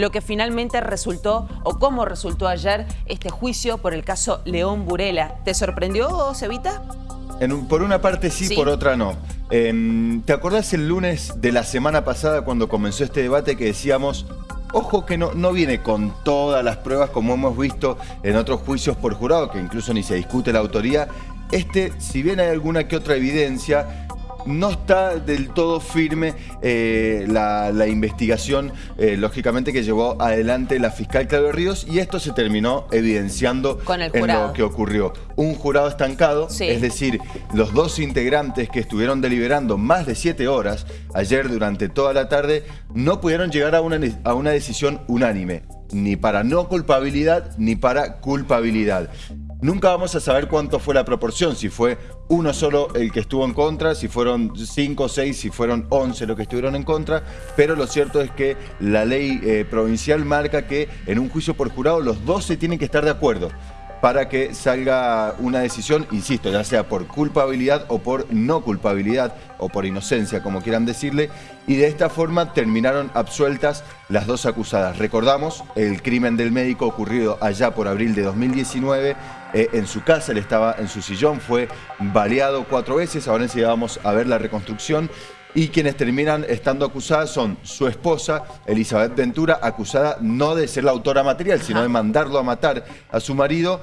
lo que finalmente resultó o cómo resultó ayer este juicio por el caso León Burela. ¿Te sorprendió, Cevita? por una parte sí, por otra no. Em, ¿Te acordás el lunes de la semana pasada cuando comenzó este debate que decíamos Ojo que no, no viene con todas las pruebas como hemos visto en otros juicios por jurado, que incluso ni se discute la autoría. Este, si bien hay alguna que otra evidencia, no está del todo firme eh, la, investigación, eh, lógicamente, que llevó adelante la fiscal Claudio Ríos y esto se terminó evidenciando en lo que ocurrió. Un jurado estancado, es decir, los dos integrantes que estuvieron deliberando más de siete horas ayer durante toda la tarde no pudieron llegar a una, a una decisión unánime ni para no culpabilidad ni para culpabilidad. Nunca vamos a saber cuánto fue la proporción, si fue uno solo el que estuvo en contra, si fueron cinco, seis, si fueron once los que estuvieron en contra, pero lo cierto es que la ley eh, provincial marca que en un juicio por jurado los 12 tienen que estar de acuerdo para que salga una decisión, insisto, ya sea por culpabilidad o por no culpabilidad o por inocencia, como quieran decirle, y de esta forma terminaron absueltas las dos acusadas. Recordamos el crimen del médico ocurrido allá por abril de 2019, eh, en su casa, él estaba en su sillón, fue baleado cuatro veces, ahora enseguida vamos a ver la reconstrucción, y quienes terminan estando acusadas son su esposa, Elizabeth Ventura, acusada no de ser la autora material, sino de mandarlo a matar a su marido,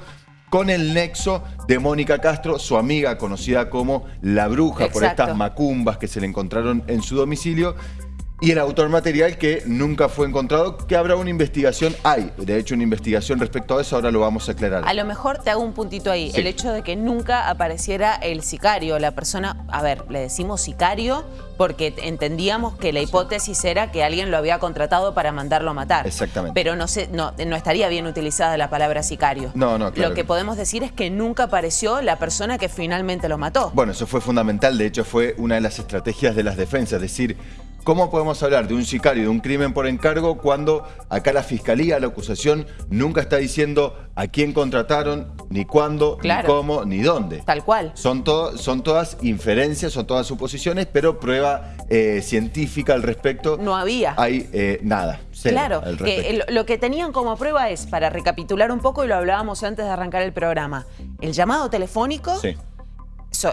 con el nexo de Mónica Castro, su amiga conocida como La Bruja, por estas macumbas que se le encontraron en su domicilio, y el autor material que nunca fue encontrado, que habrá una investigación, hay de hecho una investigación respecto a eso, ahora lo vamos a aclarar. A lo mejor te hago un puntito ahí, el hecho de que nunca apareciera el sicario, la persona, a ver, le decimos sicario porque entendíamos que la hipótesis era que alguien lo había contratado para mandarlo a matar. Exactamente. Pero no, sé, no, no estaría bien utilizada la palabra sicario. No, no, claro. Lo que podemos decir es que nunca apareció la persona que finalmente lo mató. Bueno, eso fue fundamental, de hecho fue una de las estrategias de las defensas, es decir, ¿Cómo podemos hablar de un sicario, de un crimen por encargo, cuando acá la fiscalía, la acusación, nunca está diciendo a quién contrataron, ni cuándo, ni cómo, ni dónde? Tal cual. Son, son todas inferencias, son todas suposiciones, pero prueba eh, científica al respecto. No había. Hay eh, nada. claro, que lo que tenían como prueba es, para recapitular un poco, y lo hablábamos antes de arrancar el programa, el llamado telefónico. Sí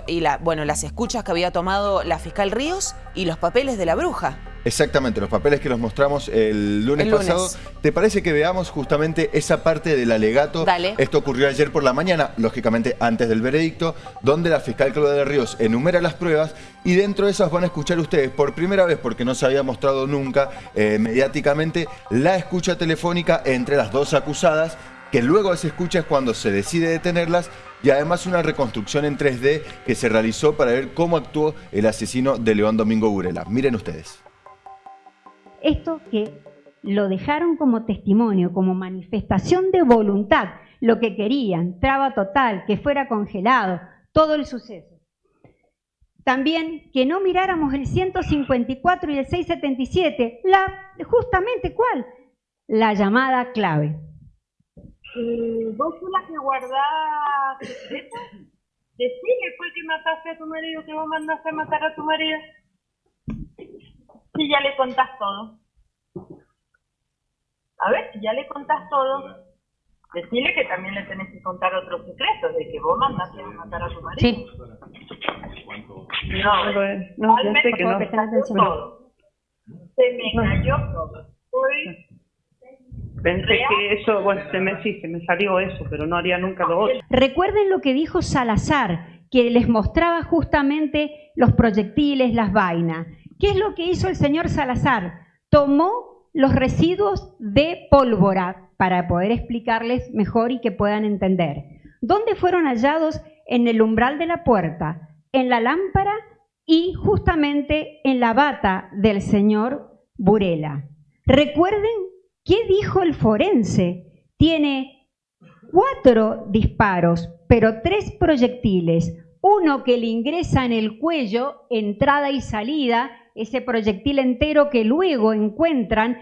y la, bueno, las escuchas que había tomado la fiscal Ríos y los papeles de la bruja. Exactamente, los papeles que nos mostramos el lunes, pasado. ¿Te parece que veamos justamente esa parte del alegato? Dale. Esto ocurrió ayer por la mañana, lógicamente antes del veredicto, donde la fiscal Claudia de Ríos enumera las pruebas y dentro de esas van a escuchar ustedes por primera vez, porque no se había mostrado nunca eh, mediáticamente, la escucha telefónica entre las dos acusadas que luego se escucha es cuando se decide detenerlas y además una reconstrucción en 3D que se realizó para ver cómo actuó el asesino de León Domingo Burela. Miren ustedes. Esto que lo dejaron como testimonio, como manifestación de voluntad, lo que querían, traba total, que fuera congelado, todo el suceso. También que no miráramos el 154 y el 677, la, justamente cuál, la llamada clave. Eh, ¿Vos sos la que guardás secretos? Decime fue que mataste a tu marido, que vos mandaste a matar a tu marido. Si ya le contás todo. A ver, si ya le contás todo, decirle que también le tenés que contar otros secretos, de que vos mandaste a matar a tu marido. Sí. No, no, no sé que no. Todo. Se me cayó todo. Hoy Pensé que eso, bueno, se me, sí, se me salió eso, pero no haría nunca lo otro. Recuerden lo que dijo Salazar, que les mostraba justamente los proyectiles, las vainas. ¿Qué es lo que hizo el señor Salazar? Tomó los residuos de pólvora para poder explicarles mejor y que puedan entender. ¿Dónde fueron hallados? En el umbral de la puerta, en la lámpara y justamente en la bata del señor Burela. Recuerden ¿Qué dijo el forense? Tiene cuatro disparos, pero tres proyectiles. Uno que le ingresa en el cuello, entrada y salida, ese proyectil entero que luego encuentran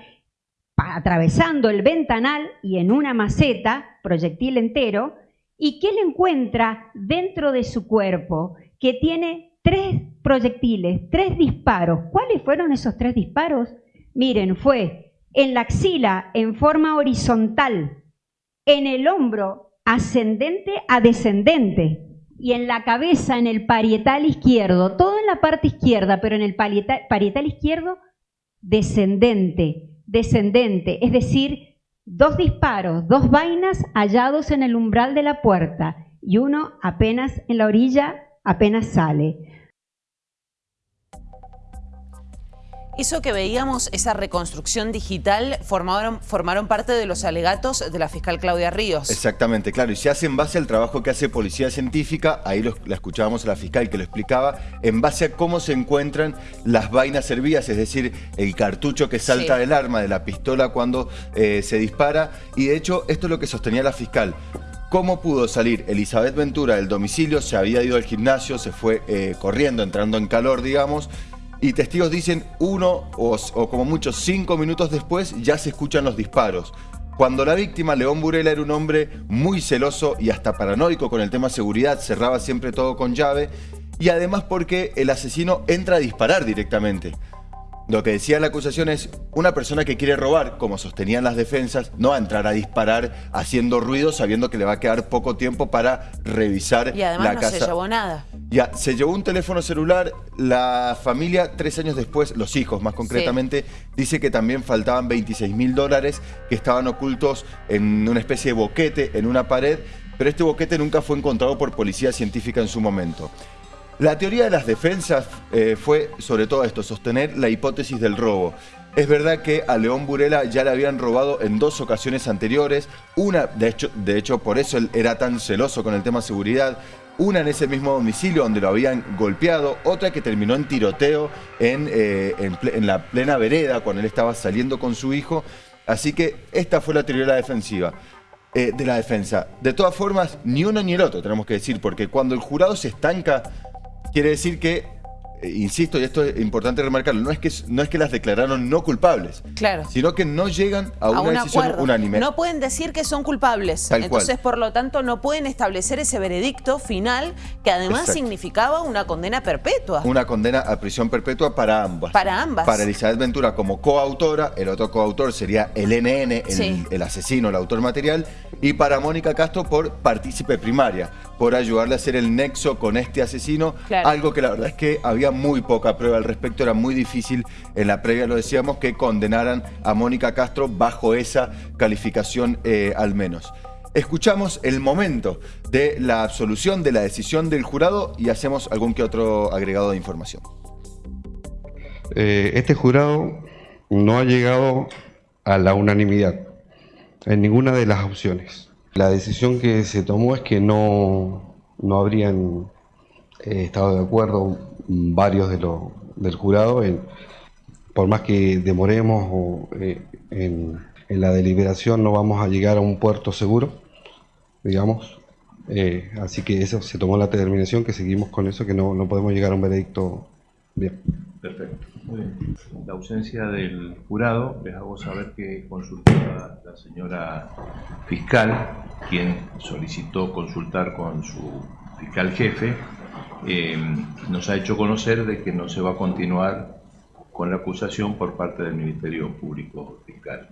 atravesando el ventanal y en una maceta, proyectil entero, y que le encuentra dentro de su cuerpo, que tiene tres proyectiles, tres disparos. ¿Cuáles fueron esos tres disparos? Miren, fue en la axila en forma horizontal, en el hombro ascendente a descendente y en la cabeza en el parietal izquierdo, todo en la parte izquierda, pero en el parietal, izquierdo descendente, descendente, es decir, dos disparos, dos vainas hallados en el umbral de la puerta y uno apenas en la orilla, apenas sale. Eso que veíamos, esa reconstrucción digital, formaron, formaron parte de los alegatos de la fiscal Claudia Ríos. Exactamente, claro, y se hace en base al trabajo que hace Policía Científica, ahí la escuchábamos a la fiscal que lo explicaba, en base a cómo se encuentran las vainas servidas, es decir, el cartucho que salta del arma, de la pistola cuando eh, se dispara, y de hecho esto es lo que sostenía la fiscal. ¿Cómo pudo salir Elizabeth Ventura del domicilio? Se había ido al gimnasio, se fue eh, corriendo, entrando en calor, digamos, y testigos dicen uno o, como mucho cinco minutos después ya se escuchan los disparos. Cuando la víctima, León Burela, era un hombre muy celoso y hasta paranoico con el tema seguridad, cerraba siempre todo con llave y además porque el asesino entra a disparar directamente. Lo que decía la acusación es, una persona que quiere robar, como sostenían las defensas, no va a entrar a disparar haciendo ruido sabiendo que le va a quedar poco tiempo para revisar y además no se llevó nada. Ya, se llevó un teléfono celular, la familia tres años después, los hijos más concretamente, dice que también faltaban 26 mil dólares que estaban ocultos en una especie de boquete en una pared, pero este boquete nunca fue encontrado por policía científica en su momento. La teoría de las defensas eh, fue sobre todo esto, sostener la hipótesis del robo. Es verdad que a León Burela ya le habían robado en dos ocasiones anteriores, una, de hecho, de hecho por eso él era tan celoso con el tema seguridad, una en ese mismo domicilio donde lo habían golpeado, otra que terminó en tiroteo en, eh, la plena vereda cuando él estaba saliendo con su hijo. Así que esta fue la teoría de la defensiva. Eh, de la defensa. De todas formas, ni uno ni el otro, tenemos que decir, porque cuando el jurado se estanca Quiere decir que insisto, y esto es importante remarcarlo, no es, que, no es que las declararon no culpables, claro. sino que no llegan a, una decisión unánime. No pueden decir que son culpables, entonces por lo tanto no pueden establecer ese veredicto final que además significaba una condena perpetua. Una condena a prisión perpetua para ambas. Para ambas. Para Elizabeth Ventura como coautora, el otro coautor sería el NN, el, el asesino, el autor material, y para Mónica Castro por partícipe primaria, por ayudarle a hacer el nexo con este asesino, algo que la verdad es que había muy poca prueba al respecto, era muy difícil en la previa, lo decíamos, que condenaran a Mónica Castro bajo esa calificación eh, al menos. Escuchamos el momento de la absolución, de la decisión del jurado y hacemos algún que otro agregado de información. Eh, este jurado no ha llegado a la unanimidad en ninguna de las opciones. La decisión que se tomó es que no, no habrían eh, estado de acuerdo varios de los del jurado, en, por más que demoremos o, eh, en, la deliberación no vamos a llegar a un puerto seguro, digamos. Eh, así que eso se tomó la determinación que seguimos con eso, que no, no podemos llegar a un veredicto bien. Perfecto. Muy bien. La ausencia del jurado, les hago saber que consultó a la señora fiscal, quien solicitó consultar con su fiscal jefe, eh, nos ha hecho conocer de que no se va a continuar con la acusación por parte del Ministerio Público Fiscal.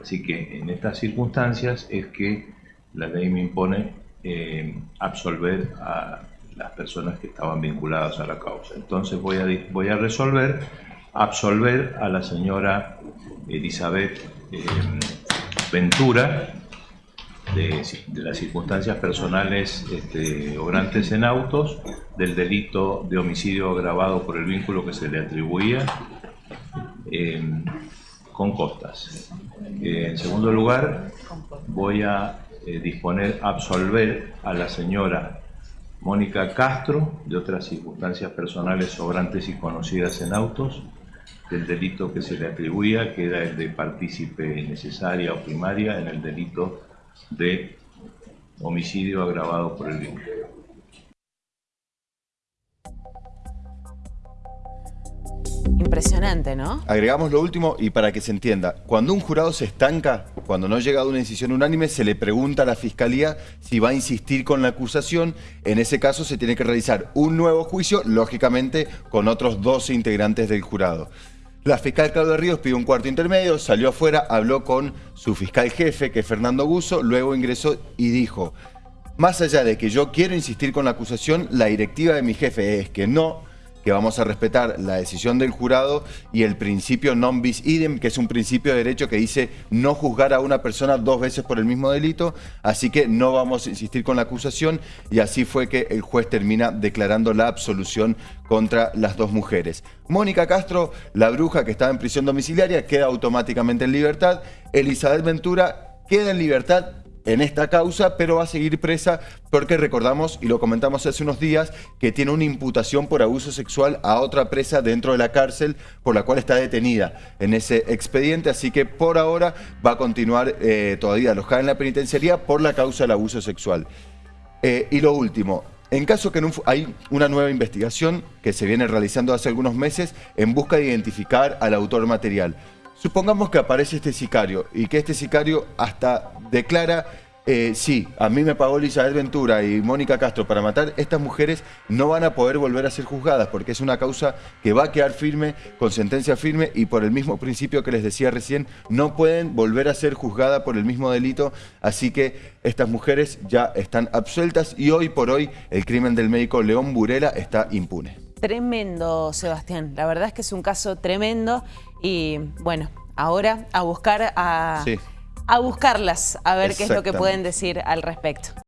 Así que en estas circunstancias es que la ley me impone eh, absolver a las personas que estaban vinculadas a la causa. Entonces voy a, resolver, absolver a la señora Elizabeth eh, Ventura de, las circunstancias personales este, obrantes en autos, del delito de homicidio agravado por el vínculo que se le atribuía eh, con costas. Eh, en segundo lugar, voy a disponer absolver a la señora Mónica Castro, de otras circunstancias personales sobrantes y conocidas en autos, del delito que se le atribuía, que era el de partícipe necesaria o primaria en el delito de homicidio agravado por el vínculo. Impresionante, ¿no? Agregamos lo último y para que se entienda. Cuando un jurado se estanca, cuando no llega a una decisión unánime, se le pregunta a la Fiscalía si va a insistir con la acusación. En ese caso se tiene que realizar un nuevo juicio, lógicamente con otros 12 integrantes del jurado. La fiscal Claudia Ríos pidió un cuarto intermedio, salió afuera, habló con su fiscal jefe, que es Fernando Guso, luego ingresó y dijo, más allá de que yo quiero insistir con la acusación, la directiva de mi jefe es que no que vamos a respetar la decisión del jurado y el principio non bis idem, que es un principio de derecho que dice no juzgar a una persona dos veces por el mismo delito, así que no vamos a insistir con la acusación y así fue que el juez termina declarando la absolución contra las dos mujeres. Mónica Castro, la bruja que estaba en prisión domiciliaria, queda automáticamente en libertad. Elizabeth Ventura queda en libertad en esta causa, pero va a seguir presa porque recordamos, y lo comentamos hace unos días, que tiene una imputación por abuso sexual a otra presa dentro de la cárcel, por la cual está detenida en ese expediente, así que por ahora va a continuar eh, todavía alojada en la penitenciaría por la causa del abuso sexual. Eh, y lo último, en caso que hay una nueva investigación que se viene realizando hace algunos meses en busca de identificar al autor material. Supongamos que aparece este sicario y que este sicario hasta declara, eh, sí, a mí me pagó Elizabeth Ventura y Mónica Castro para matar, estas mujeres no van a poder volver a ser juzgadas porque es una causa que va a quedar firme, con sentencia firme y por el mismo principio que les decía recién, no pueden volver a ser juzgadas por el mismo delito, así que estas mujeres ya están absueltas y hoy por hoy el crimen del médico León Burela está impune. Tremendo, Sebastián. La verdad es que es un caso tremendo y bueno, ahora a buscar a, a buscarlas, a ver qué es lo que pueden decir al respecto.